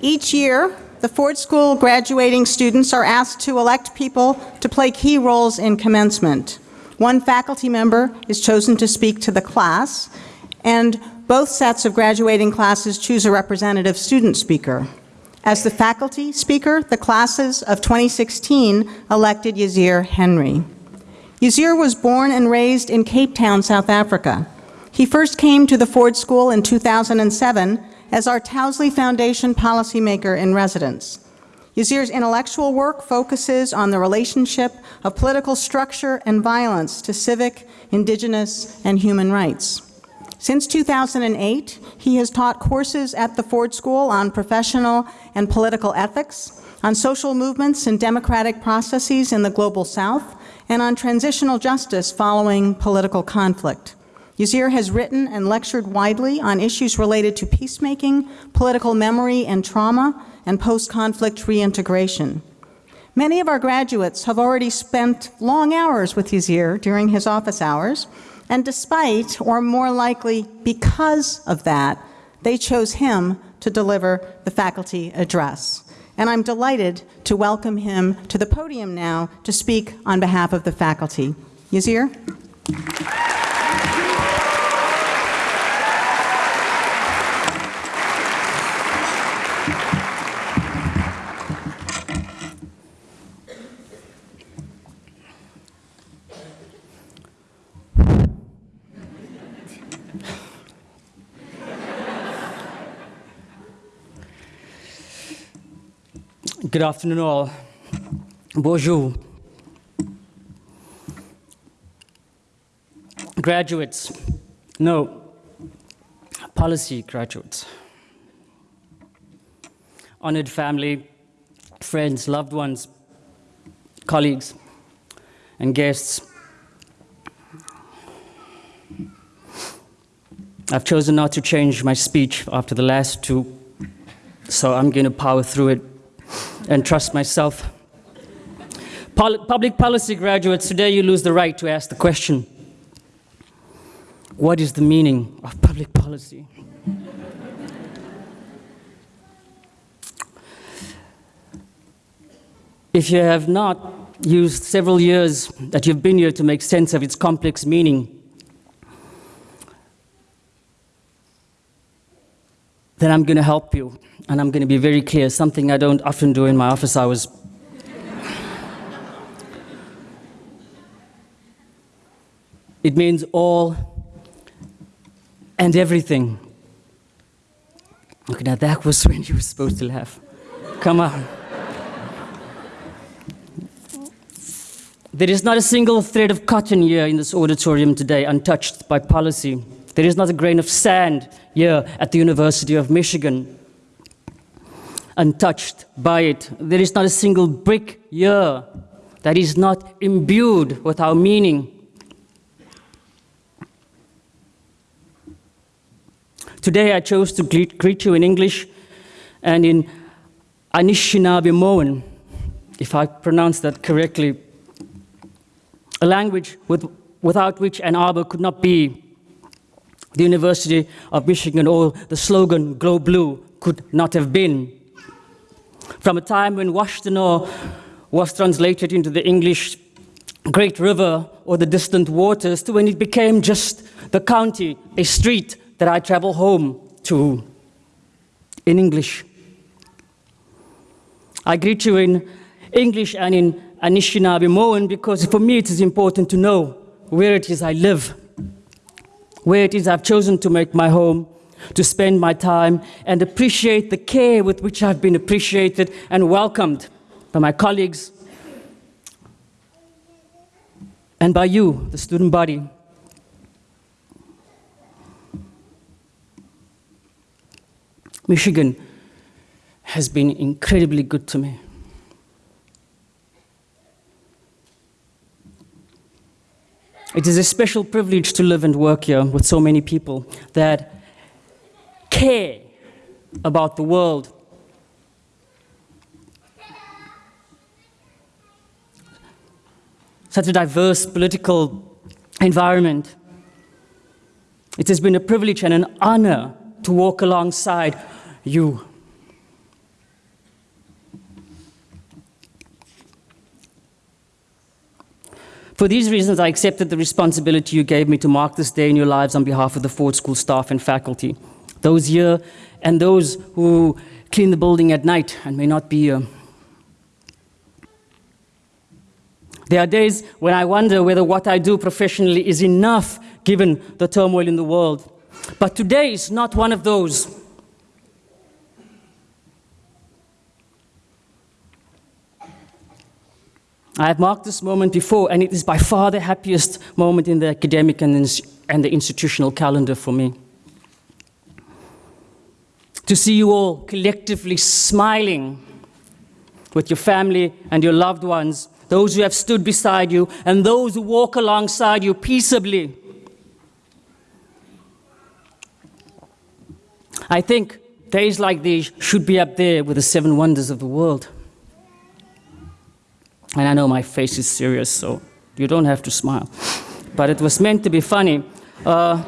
Each year, the Ford School graduating students are asked to elect people to play key roles in commencement. One faculty member is chosen to speak to the class, and both sets of graduating classes choose a representative student speaker. As the faculty speaker, the classes of 2016 elected Yazir Henry. Yazir was born and raised in Cape Town, South Africa. He first came to the Ford School in 2007 as our Towsley Foundation policymaker in residence. Yazir's intellectual work focuses on the relationship of political structure and violence to civic, indigenous, and human rights. Since 2008, he has taught courses at the Ford School on professional and political ethics, on social movements and democratic processes in the Global South, and on transitional justice following political conflict. Yazir has written and lectured widely on issues related to peacemaking, political memory and trauma, and post-conflict reintegration. Many of our graduates have already spent long hours with Yazir during his office hours, and despite, or more likely because of that, they chose him to deliver the faculty address. And I'm delighted to welcome him to the podium now to speak on behalf of the faculty. Yazir? Good afternoon, all. Boozhoo. Graduates, no, policy graduates. Honored family, friends, loved ones, colleagues, and guests. I've chosen not to change my speech after the last two, so I'm going to power through it and trust myself. Pol public policy graduates, today you lose the right to ask the question, what is the meaning of public policy? if you have not used several years that you've been here to make sense of its complex meaning, then I'm going to help you and I'm going to be very clear, something I don't often do in my office hours. it means all and everything. Okay, now that was when you were supposed to laugh. Come on. There is not a single thread of cotton here in this auditorium today untouched by policy. There is not a grain of sand here at the University of Michigan untouched by it. There is not a single brick here that is not imbued with our meaning. Today I chose to greet you in English and in Anishinaabemowin, if I pronounce that correctly, a language with, without which Ann Arbor could not be. The University of Michigan or the slogan, Go Blue, could not have been from a time when Washtenaw was translated into the English Great River or the distant waters to when it became just the county, a street that I travel home to in English. I greet you in English and in Anishinaabe because for me it is important to know where it is I live, where it is I've chosen to make my home, to spend my time and appreciate the care with which I've been appreciated and welcomed by my colleagues and by you, the student body. Michigan has been incredibly good to me. It is a special privilege to live and work here with so many people that care about the world. Such a diverse political environment. It has been a privilege and an honor to walk alongside you. For these reasons, I accepted the responsibility you gave me to mark this day in your lives on behalf of the Ford School staff and faculty, those here and those who clean the building at night and may not be here. There are days when I wonder whether what I do professionally is enough given the turmoil in the world. But today is not one of those. I have marked this moment before, and it is by far the happiest moment in the academic and, and the institutional calendar for me. To see you all collectively smiling with your family and your loved ones, those who have stood beside you, and those who walk alongside you peaceably. I think days like these should be up there with the seven wonders of the world. And I know my face is serious, so you don't have to smile. But it was meant to be funny. Uh,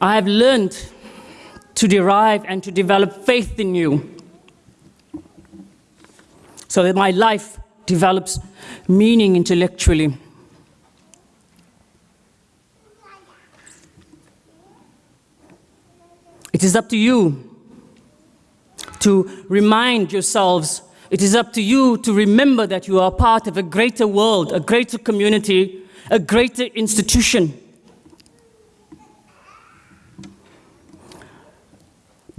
I have learned to derive and to develop faith in you so that my life develops meaning intellectually. It is up to you to remind yourselves, it is up to you to remember that you are part of a greater world, a greater community, a greater institution.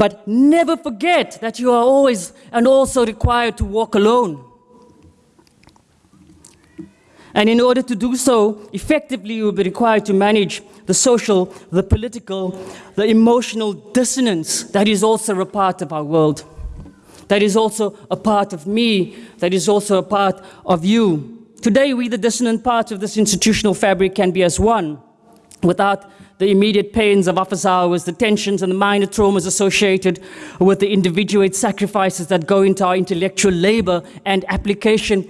But never forget that you are always and also required to walk alone. And in order to do so, effectively, you will be required to manage the social, the political, the emotional dissonance that is also a part of our world. That is also a part of me, that is also a part of you. Today, we, the dissonant parts of this institutional fabric, can be as one, without the immediate pains of office hours, the tensions and the minor traumas associated with the individuate sacrifices that go into our intellectual labor and application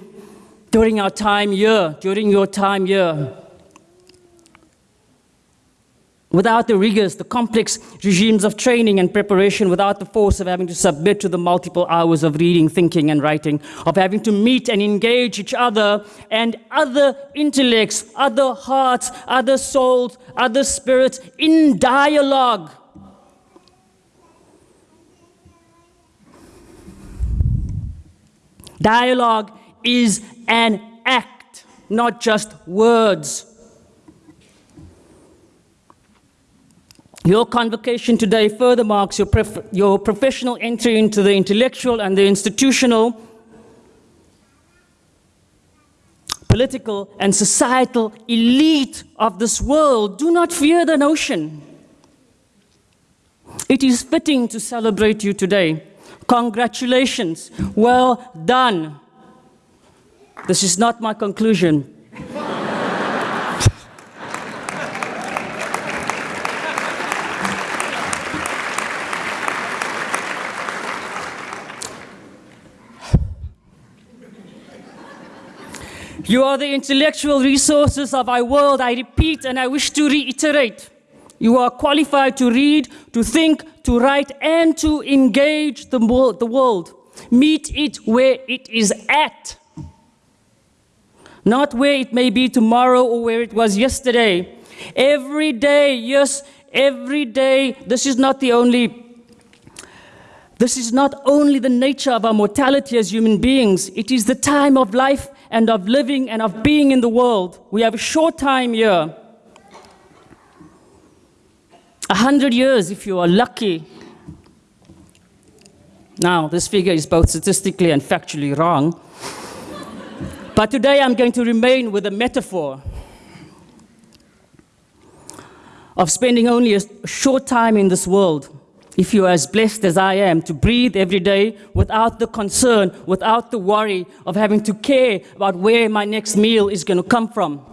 during our time here, during your time here. Without the rigors, the complex regimes of training and preparation, without the force of having to submit to the multiple hours of reading, thinking, and writing, of having to meet and engage each other and other intellects, other hearts, other souls, other spirits in dialogue. Dialogue is an act, not just words. Your convocation today further marks your, your professional entry into the intellectual and the institutional, political and societal elite of this world. Do not fear the notion. It is fitting to celebrate you today. Congratulations. Well done. This is not my conclusion. You are the intellectual resources of our world, I repeat, and I wish to reiterate. You are qualified to read, to think, to write, and to engage the, the world. Meet it where it is at. Not where it may be tomorrow or where it was yesterday. Every day, yes, every day, this is not the only this is not only the nature of our mortality as human beings, it is the time of life and of living and of being in the world. We have a short time here. A hundred years if you are lucky. Now, this figure is both statistically and factually wrong. but today I'm going to remain with a metaphor of spending only a short time in this world if you are as blessed as I am to breathe every day without the concern, without the worry of having to care about where my next meal is going to come from.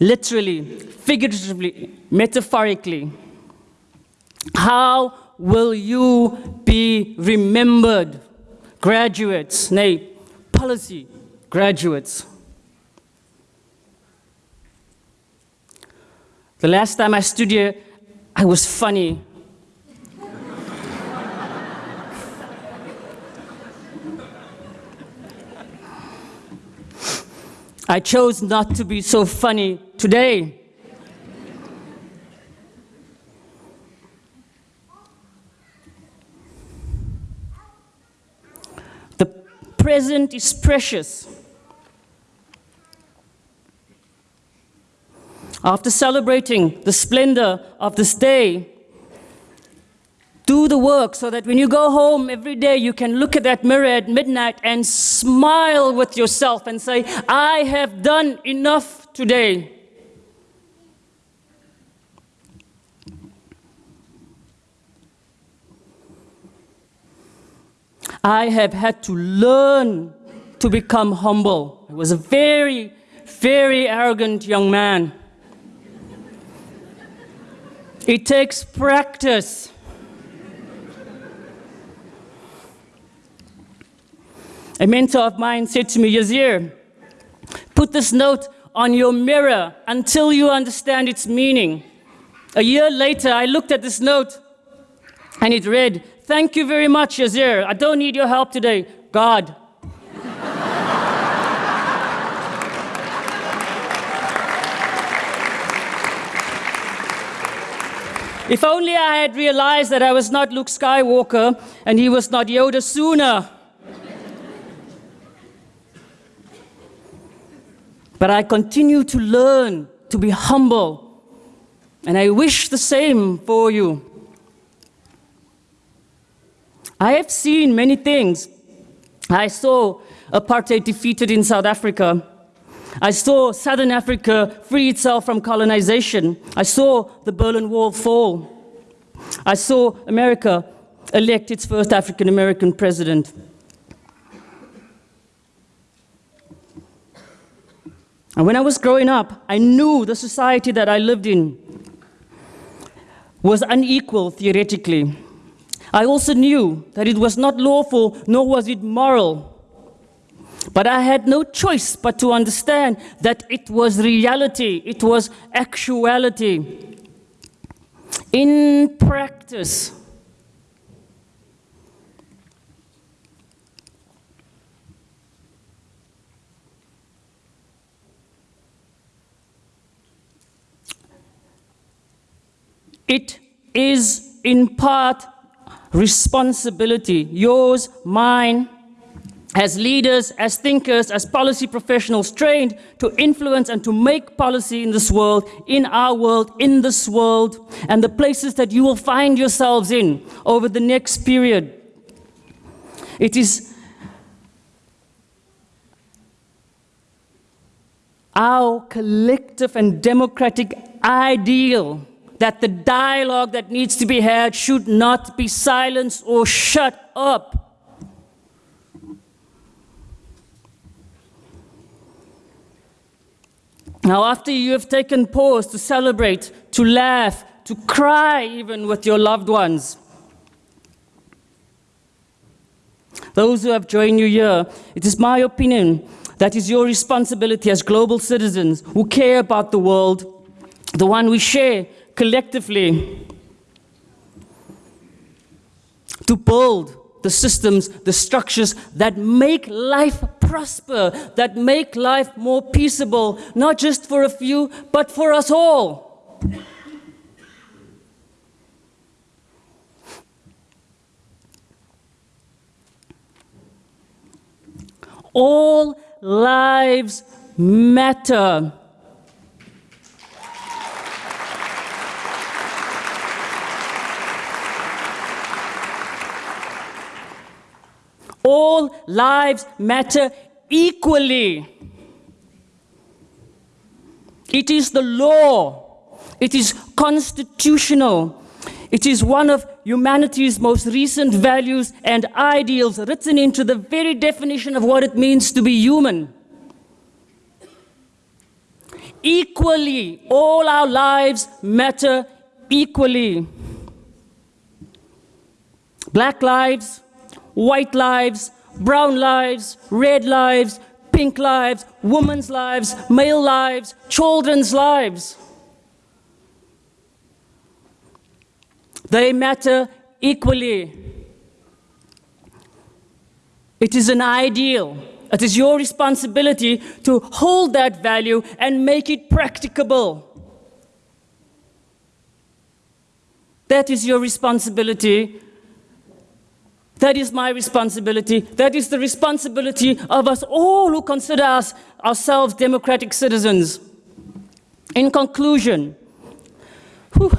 Literally, figuratively, metaphorically, how will you be remembered? Graduates, nay, policy graduates. The last time I stood here, I was funny. I chose not to be so funny today. The present is precious. After celebrating the splendor of this day, do the work so that when you go home every day, you can look at that mirror at midnight and smile with yourself and say, I have done enough today. I have had to learn to become humble. I was a very, very arrogant young man. It takes practice. A mentor of mine said to me, Yazir, put this note on your mirror until you understand its meaning. A year later, I looked at this note and it read, Thank you very much, Yazir. I don't need your help today. God. If only I had realized that I was not Luke Skywalker and he was not Yoda sooner. But I continue to learn to be humble, and I wish the same for you. I have seen many things. I saw apartheid defeated in South Africa. I saw Southern Africa free itself from colonization. I saw the Berlin Wall fall. I saw America elect its first African American president. And when I was growing up, I knew the society that I lived in was unequal theoretically. I also knew that it was not lawful, nor was it moral. But I had no choice but to understand that it was reality, it was actuality. In practice, it is in part responsibility, yours, mine, as leaders, as thinkers, as policy professionals trained to influence and to make policy in this world, in our world, in this world, and the places that you will find yourselves in over the next period. It is our collective and democratic ideal that the dialogue that needs to be had should not be silenced or shut up. Now, after you have taken pause to celebrate, to laugh, to cry even with your loved ones, those who have joined you here, it is my opinion that is your responsibility as global citizens who care about the world, the one we share collectively, to build the systems, the structures that make life prosper, that make life more peaceable, not just for a few, but for us all. All lives matter. All lives matter equally. It is the law. It is constitutional. It is one of humanity's most recent values and ideals written into the very definition of what it means to be human. Equally, all our lives matter equally. Black lives, white lives, brown lives, red lives, pink lives, women's lives, male lives, children's lives. They matter equally. It is an ideal. It is your responsibility to hold that value and make it practicable. That is your responsibility. That is my responsibility. That is the responsibility of us all who consider us ourselves democratic citizens. In conclusion, whew,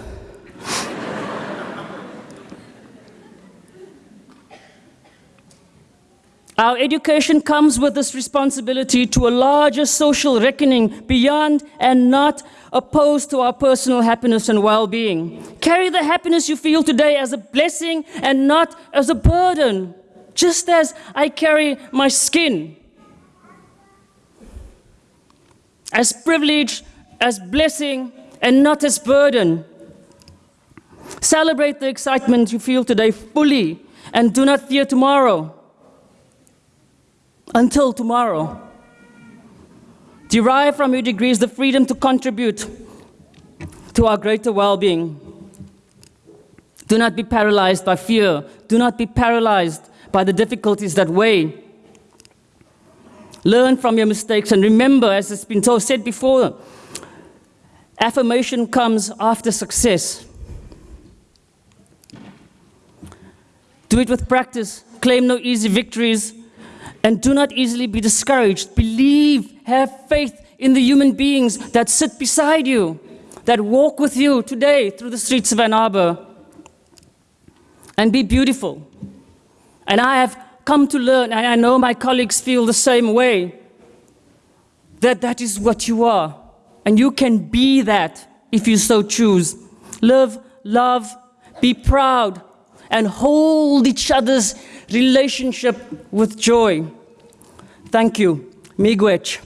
Our education comes with this responsibility to a larger social reckoning beyond and not opposed to our personal happiness and well-being. Carry the happiness you feel today as a blessing and not as a burden, just as I carry my skin. As privilege, as blessing, and not as burden. Celebrate the excitement you feel today fully and do not fear tomorrow until tomorrow. Derive from your degrees the freedom to contribute to our greater well-being. Do not be paralyzed by fear. Do not be paralyzed by the difficulties that weigh. Learn from your mistakes and remember, as has been told, said before, affirmation comes after success. Do it with practice. Claim no easy victories and do not easily be discouraged. Believe, have faith in the human beings that sit beside you, that walk with you today through the streets of Ann Arbor. And be beautiful. And I have come to learn, and I know my colleagues feel the same way, that that is what you are. And you can be that if you so choose. Live, love, be proud, and hold each other's relationship with joy. Thank you. Miigwech.